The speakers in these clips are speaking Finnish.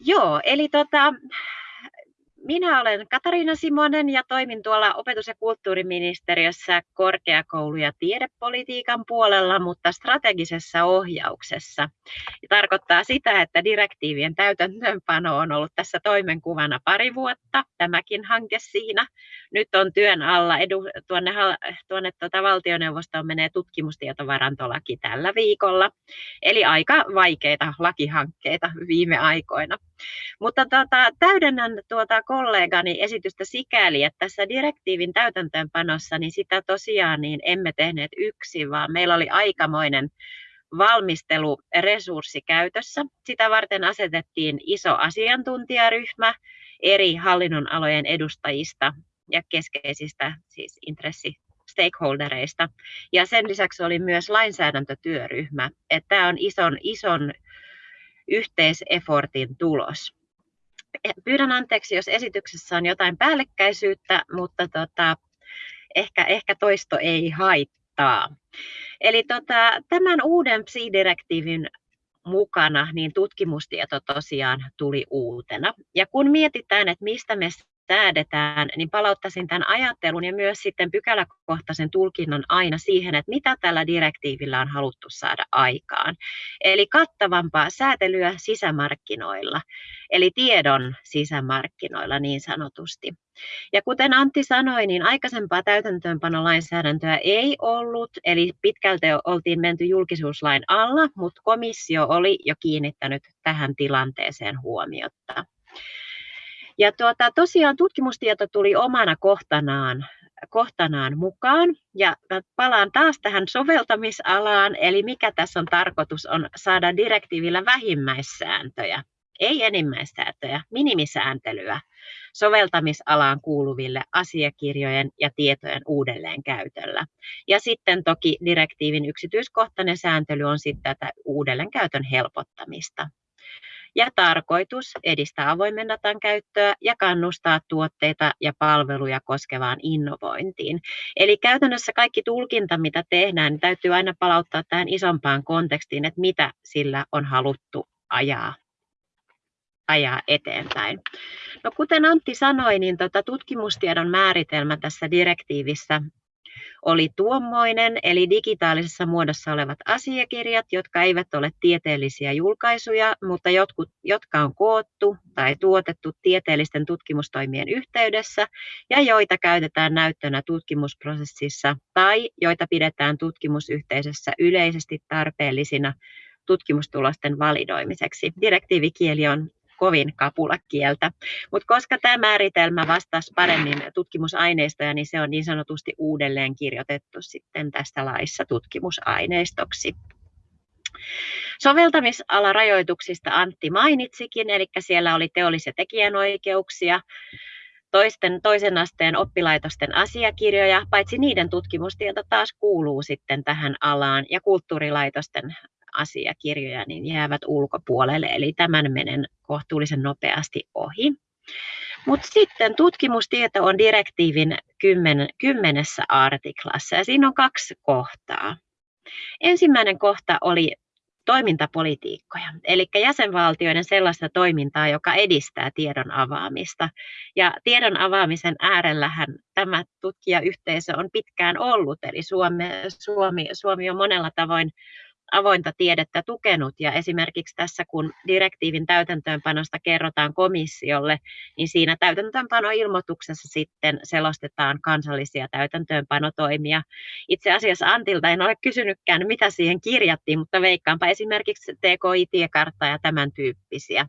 Joo, eli tota, minä olen Katariina Simonen ja toimin tuolla opetus- ja kulttuuriministeriössä korkeakoulu- ja tiedepolitiikan puolella, mutta strategisessa ohjauksessa. Ja tarkoittaa sitä, että direktiivien täytäntöönpano on ollut tässä toimenkuvana pari vuotta, tämäkin hanke siinä. Nyt on työn alla, edu, tuonne, tuonne tuota valtioneuvostoon menee tutkimustietovarantolaki tällä viikolla. Eli aika vaikeita lakihankkeita viime aikoina. Mutta tuota, täydennän tuota kollegani esitystä sikäli, että tässä direktiivin täytäntöönpanossa niin sitä tosiaan niin emme tehneet yksin, vaan meillä oli aikamoinen valmisteluresurssi käytössä. Sitä varten asetettiin iso asiantuntijaryhmä eri hallinnonalojen edustajista ja keskeisistä siis intressi stakeholdereista. Ja sen lisäksi oli myös lainsäädäntötyöryhmä. Että tämä on ison, ison yhteisefortin tulos. Pyydän anteeksi, jos esityksessä on jotain päällekkäisyyttä, mutta tota, ehkä, ehkä toisto ei haittaa. Eli tota, tämän uuden PSI-direktiivin mukana niin tutkimustieto tosiaan tuli uutena. Ja kun mietitään, että mistä me säädetään, niin palauttaisin tämän ajattelun ja myös sitten pykäläkohtaisen tulkinnan aina siihen, että mitä tällä direktiivillä on haluttu saada aikaan. Eli kattavampaa säätelyä sisämarkkinoilla, eli tiedon sisämarkkinoilla niin sanotusti. Ja kuten Antti sanoi, niin aikaisempaa täytäntöönpanolainsäädäntöä ei ollut, eli pitkälti oltiin menty julkisuuslain alla, mutta komissio oli jo kiinnittänyt tähän tilanteeseen huomiota. Ja tuota, tosiaan tutkimustieto tuli omana kohtanaan, kohtanaan mukaan. Ja palaan taas tähän soveltamisalaan, eli mikä tässä on tarkoitus on saada direktiivillä vähimmäissääntöjä, ei enimmäissääntöjä, minimisääntelyä soveltamisalaan kuuluville asiakirjojen ja tietojen uudelleenkäytöllä. Ja sitten toki direktiivin yksityiskohtainen sääntely on sitten tätä uudelleenkäytön helpottamista ja tarkoitus edistää avoimen datan käyttöä ja kannustaa tuotteita ja palveluja koskevaan innovointiin. Eli käytännössä kaikki tulkinta, mitä tehdään, niin täytyy aina palauttaa tähän isompaan kontekstiin, että mitä sillä on haluttu ajaa ajaa eteenpäin. No, kuten Antti sanoi, niin tota, tutkimustiedon määritelmä tässä direktiivissä oli tuommoinen, eli digitaalisessa muodossa olevat asiakirjat, jotka eivät ole tieteellisiä julkaisuja, mutta jotkut, jotka on koottu tai tuotettu tieteellisten tutkimustoimien yhteydessä ja joita käytetään näyttönä tutkimusprosessissa tai joita pidetään tutkimusyhteisössä yleisesti tarpeellisina tutkimustulosten validoimiseksi. Direktiivikieli on kovin kapulakieltä. Mutta koska tämä määritelmä vastasi paremmin tutkimusaineistoja, niin se on niin sanotusti uudelleen kirjoitettu sitten tästä laissa tutkimusaineistoksi. Soveltamisalarajoituksista Antti mainitsikin, eli siellä oli teollisia tekijänoikeuksia, toisten, toisen asteen oppilaitosten asiakirjoja, paitsi niiden tutkimustieto taas kuuluu sitten tähän alaan, ja kulttuurilaitosten asiakirjoja niin jäävät ulkopuolelle, eli tämän menen kohtuullisen nopeasti ohi. Mutta sitten tutkimustieto on direktiivin kymmen, kymmenessä artiklassa ja siinä on kaksi kohtaa. Ensimmäinen kohta oli toimintapolitiikkoja, eli jäsenvaltioiden sellaista toimintaa, joka edistää tiedon avaamista. Ja tiedon avaamisen äärellähän tämä tutkijayhteisö on pitkään ollut, eli Suomi, Suomi, Suomi on monella tavoin avointa tiedettä tukenut ja esimerkiksi tässä kun direktiivin täytäntöönpanosta kerrotaan komissiolle, niin siinä täytäntöönpanoilmoituksessa sitten selostetaan kansallisia täytäntöönpanotoimia. Itse asiassa Antilta en ole kysynytkään, mitä siihen kirjattiin, mutta veikkaanpa esimerkiksi TKI-tiekartta ja tämän tyyppisiä.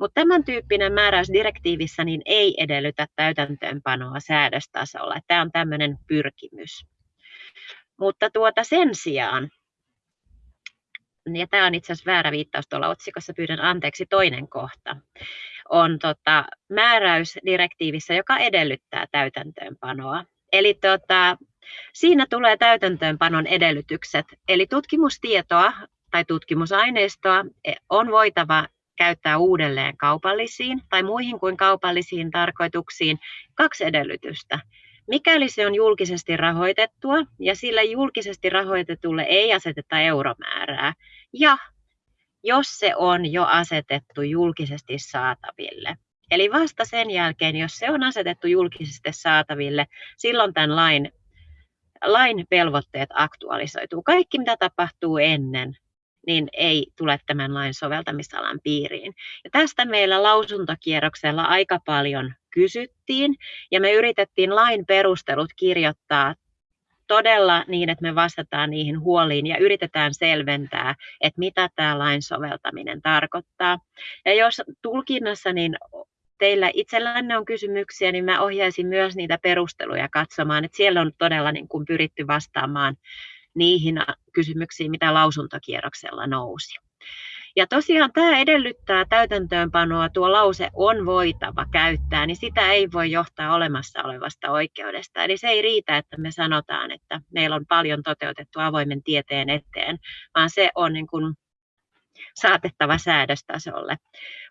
Mutta tämän tyyppinen määräys direktiivissä niin ei edellytä täytäntöönpanoa säädöstasolla. Tämä on tämmöinen pyrkimys. Mutta tuota sen sijaan ja tämä on itse asiassa väärä viittaus tuolla otsikossa, pyydän anteeksi, toinen kohta, on tota, määräys direktiivissä, joka edellyttää täytäntöönpanoa. Eli tota, siinä tulee täytäntöönpanon edellytykset, eli tutkimustietoa tai tutkimusaineistoa on voitava käyttää uudelleen kaupallisiin tai muihin kuin kaupallisiin tarkoituksiin kaksi edellytystä. Mikäli se on julkisesti rahoitettua ja sille julkisesti rahoitetulle ei aseteta euromäärää ja jos se on jo asetettu julkisesti saataville. Eli vasta sen jälkeen, jos se on asetettu julkisesti saataville, silloin tämän lain, lain velvoitteet aktualisoituu. Kaikki, mitä tapahtuu ennen, niin ei tule tämän lain soveltamisalan piiriin. Ja tästä meillä lausuntokierroksella aika paljon kysyttiin, ja me yritettiin lain perustelut kirjoittaa todella niin, että me vastataan niihin huoliin ja yritetään selventää, että mitä tämä lain soveltaminen tarkoittaa. Ja jos tulkinnassa niin teillä itsellänne on kysymyksiä, niin mä ohjaisin myös niitä perusteluja katsomaan, että siellä on todella niin kuin pyritty vastaamaan niihin kysymyksiin, mitä lausuntokierroksella nousi. Ja tosiaan tämä edellyttää täytäntöönpanoa, tuo lause on voitava käyttää, niin sitä ei voi johtaa olemassa olevasta oikeudesta. Eli se ei riitä, että me sanotaan, että meillä on paljon toteutettu avoimen tieteen eteen, vaan se on niin kuin saatettava säädöstasolle.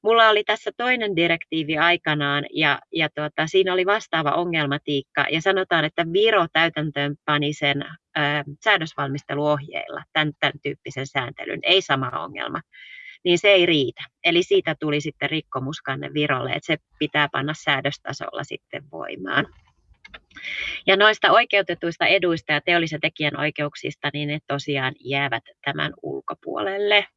Mulla oli tässä toinen direktiivi aikanaan ja, ja tuota, siinä oli vastaava ongelmatiikka ja sanotaan, että Viro täytäntöön pani sen ö, säädösvalmisteluohjeilla tämän, tämän tyyppisen sääntelyn, ei sama ongelma niin se ei riitä. Eli siitä tuli sitten rikkomuskanne Virolle, että se pitää panna säädöstasolla sitten voimaan. Ja noista oikeutetuista eduista ja teollisen tekijän oikeuksista, niin ne tosiaan jäävät tämän ulkopuolelle.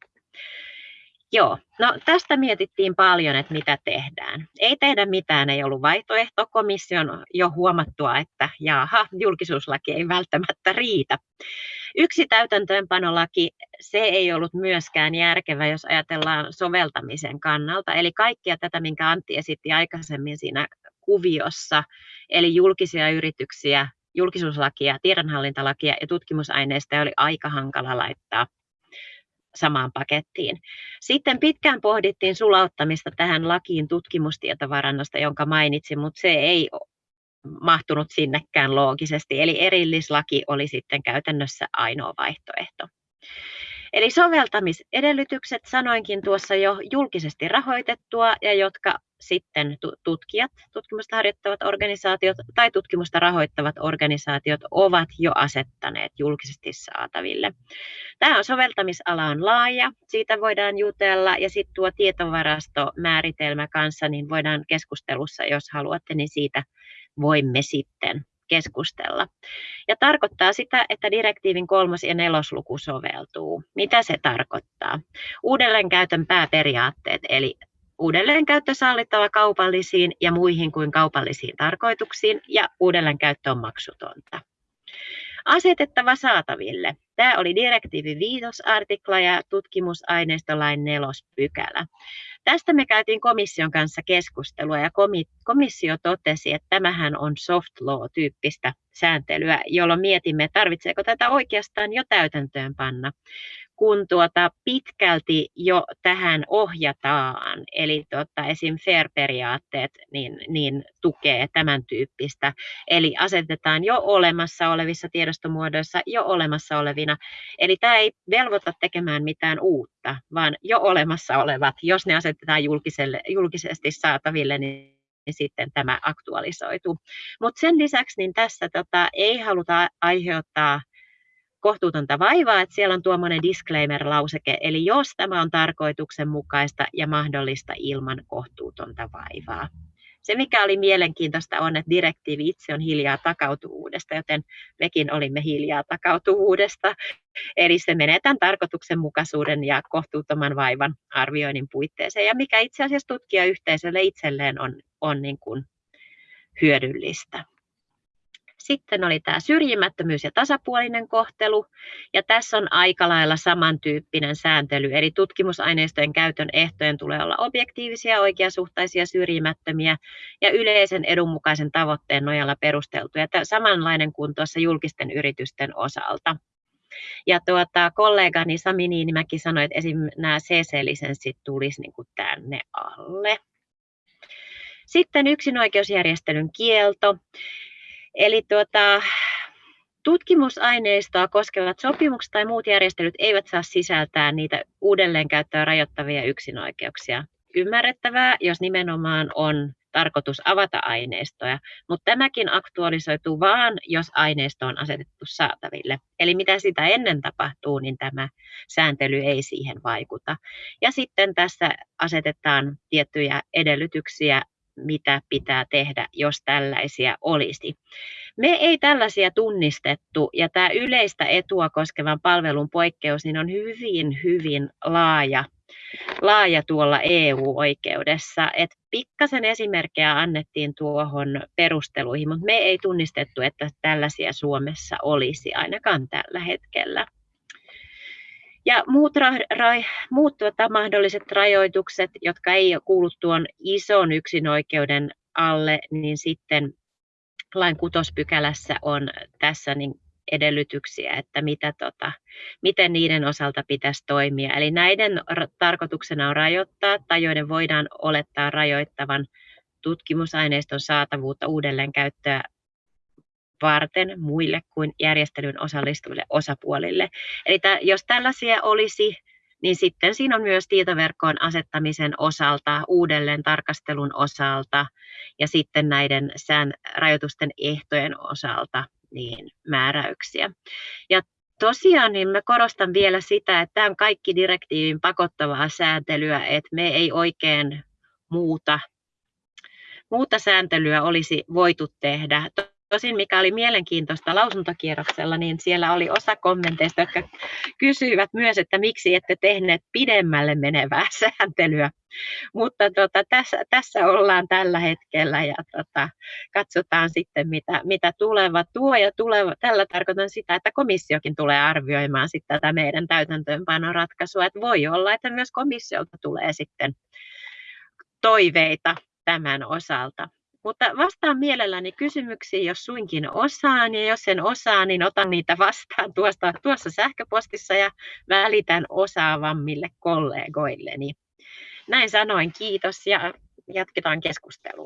Joo, no tästä mietittiin paljon, että mitä tehdään. Ei tehdä mitään, ei ollut vaihtoehto. Komission jo huomattua, että jaha, julkisuuslaki ei välttämättä riitä. Yksi täytäntöönpanolaki, se ei ollut myöskään järkevä, jos ajatellaan soveltamisen kannalta. Eli kaikkia tätä, minkä Antti esitti aikaisemmin siinä kuviossa, eli julkisia yrityksiä, julkisuuslakia, tiedonhallintalakia ja tutkimusaineista oli aika hankala laittaa samaan pakettiin. Sitten pitkään pohdittiin sulauttamista tähän lakiin tutkimustietovarannosta, jonka mainitsin, mutta se ei mahtunut sinnekään loogisesti. Eli erillislaki oli sitten käytännössä ainoa vaihtoehto. Eli soveltamisedellytykset sanoinkin tuossa jo julkisesti rahoitettua ja jotka sitten tutkijat, tutkimusta harjoittavat organisaatiot tai tutkimusta rahoittavat organisaatiot ovat jo asettaneet julkisesti saataville. Tämä on soveltamisala on laaja, siitä voidaan jutella ja sitten tuo tietovarastomääritelmä kanssa, niin voidaan keskustelussa, jos haluatte, niin siitä voimme sitten keskustella. Ja tarkoittaa sitä, että direktiivin kolmas ja nelosluku soveltuu. Mitä se tarkoittaa? Uudelleenkäytön pääperiaatteet, eli uudelleenkäyttö sallittava kaupallisiin ja muihin kuin kaupallisiin tarkoituksiin ja uudelleenkäyttö on maksutonta. Asetettava saataville. Tämä oli direktiivi viitosartikla ja tutkimusaineistolain nelospykälä. Tästä me käytiin komission kanssa keskustelua ja komissio totesi, että tämähän on soft law-tyyppistä sääntelyä, jolloin mietimme, tarvitseeko tätä oikeastaan jo täytäntöön panna kun tuota pitkälti jo tähän ohjataan, eli tuota, esim. FAIR-periaatteet niin, niin tukee tämän tyyppistä, eli asetetaan jo olemassa olevissa tiedostomuodoissa jo olemassa olevina, eli tämä ei velvoita tekemään mitään uutta, vaan jo olemassa olevat, jos ne asetetaan julkiselle, julkisesti saataville, niin niin sitten tämä aktualisoituu. Mutta sen lisäksi niin tässä tota, ei haluta aiheuttaa kohtuutonta vaivaa, että siellä on tuommoinen disclaimer-lauseke, eli jos tämä on tarkoituksenmukaista ja mahdollista ilman kohtuutonta vaivaa. Se, mikä oli mielenkiintoista, on, että direktiivi itse on hiljaa takautuvuudesta, joten mekin olimme hiljaa takautuvuudesta. Eli se menee tämän tarkoituksenmukaisuuden ja kohtuuttoman vaivan arvioinnin puitteeseen, ja mikä itse asiassa tutkijayhteisölle itselleen on, on niin kuin hyödyllistä. Sitten oli tämä syrjimättömyys ja tasapuolinen kohtelu, ja tässä on aika lailla samantyyppinen sääntely, eli tutkimusaineistojen käytön ehtojen tulee olla objektiivisia, oikeasuhtaisia, syrjimättömiä ja yleisen edun mukaisen tavoitteen nojalla perusteltuja, tämä samanlainen kuin tuossa julkisten yritysten osalta. Ja tuota, kollegani Sami Niinimäki sanoi, että esim. nämä CC-lisenssit tulisi niin kuin tänne alle. Sitten yksinoikeusjärjestelyn kielto. Eli tuota, tutkimusaineistoa koskevat sopimukset tai muut järjestelyt eivät saa sisältää niitä uudelleenkäyttöä rajoittavia yksinoikeuksia. Ymmärrettävää, jos nimenomaan on tarkoitus avata aineistoja, mutta tämäkin aktualisoituu vaan, jos aineisto on asetettu saataville. Eli mitä sitä ennen tapahtuu, niin tämä sääntely ei siihen vaikuta. Ja sitten tässä asetetaan tiettyjä edellytyksiä mitä pitää tehdä, jos tällaisia olisi. Me ei tällaisia tunnistettu ja tämä yleistä etua koskevan palvelun poikkeus niin on hyvin, hyvin laaja, laaja tuolla EU-oikeudessa. Et pikkasen esimerkkejä annettiin tuohon perusteluihin, mutta me ei tunnistettu, että tällaisia Suomessa olisi ainakaan tällä hetkellä. Ja muut, ra, ra, muut tuota, mahdolliset rajoitukset, jotka ei kuulu tuon ison yksinoikeuden alle, niin sitten lain kutospykälässä on tässä niin edellytyksiä, että mitä, tota, miten niiden osalta pitäisi toimia. Eli näiden tarkoituksena on rajoittaa tai joiden voidaan olettaa rajoittavan tutkimusaineiston saatavuutta uudelleenkäyttöä varten muille kuin järjestelyyn osallistuville osapuolille. Eli t- jos tällaisia olisi, niin sitten siinä on myös tietoverkkoon asettamisen osalta, uudelleen tarkastelun osalta ja sitten näiden sään rajoitusten ehtojen osalta niin määräyksiä. Ja tosiaan niin mä korostan vielä sitä, että tämä on kaikki direktiivin pakottavaa sääntelyä, että me ei oikein muuta, muuta sääntelyä olisi voitu tehdä. Tosin mikä oli mielenkiintoista lausuntokierroksella, niin siellä oli osa kommenteista, jotka kysyivät myös, että miksi ette tehneet pidemmälle menevää sääntelyä. Mutta tota, tässä, tässä ollaan tällä hetkellä ja tota, katsotaan sitten, mitä, mitä tuleva tuo. Ja tuleva, tällä tarkoitan sitä, että komissiokin tulee arvioimaan sitten tätä meidän täytäntöönpanon ratkaisua. Että voi olla, että myös komissiolta tulee sitten toiveita tämän osalta. Mutta vastaan mielelläni kysymyksiin, jos suinkin osaan, ja jos en osaa, niin otan niitä vastaan tuosta, tuossa sähköpostissa ja välitän osaavammille kollegoilleni. Näin sanoin kiitos ja jatketaan keskustelua.